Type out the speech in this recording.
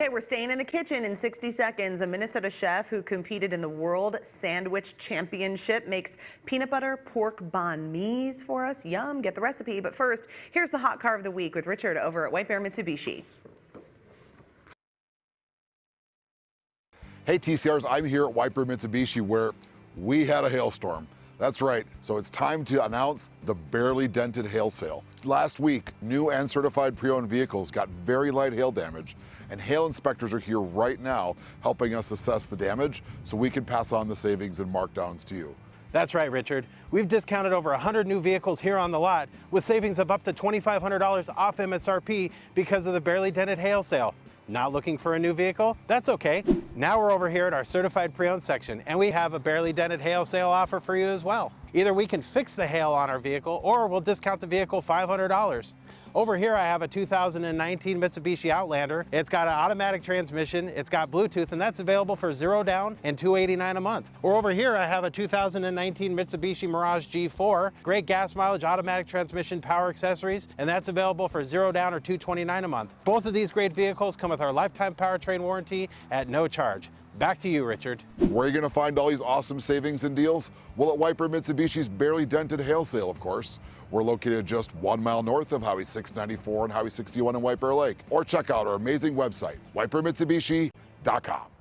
Okay, we're staying in the kitchen in 60 seconds. A Minnesota chef who competed in the World Sandwich Championship makes peanut butter pork banh mi's for us. Yum, get the recipe. But first, here's the hot car of the week with Richard over at White Bear Mitsubishi. Hey TCRs, I'm here at White Bear Mitsubishi where we had a hailstorm. That's right, so it's time to announce the barely dented hail sale. Last week, new and certified pre-owned vehicles got very light hail damage, and hail inspectors are here right now helping us assess the damage so we can pass on the savings and markdowns to you. That's right, Richard. We've discounted over 100 new vehicles here on the lot with savings of up to $2,500 off MSRP because of the barely dented hail sale. Not looking for a new vehicle? That's okay. Now we're over here at our certified pre-owned section and we have a barely dented hail sale offer for you as well. Either we can fix the hail on our vehicle or we'll discount the vehicle $500. Over here I have a 2019 Mitsubishi Outlander. It's got an automatic transmission, it's got Bluetooth, and that's available for zero down and 289 a month. Or over here I have a 2019 Mitsubishi Mirage G4, great gas mileage, automatic transmission, power accessories, and that's available for zero down or 229 a month. Both of these great vehicles come with our lifetime powertrain warranty at no charge. Back to you, Richard. Where are you going to find all these awesome savings and deals? Well, at White Bear Mitsubishi's barely dented hail sale, of course. We're located just one mile north of Highway 694 and Highway 61 in White Bear Lake. Or check out our amazing website, whitebearmitsubishi.com.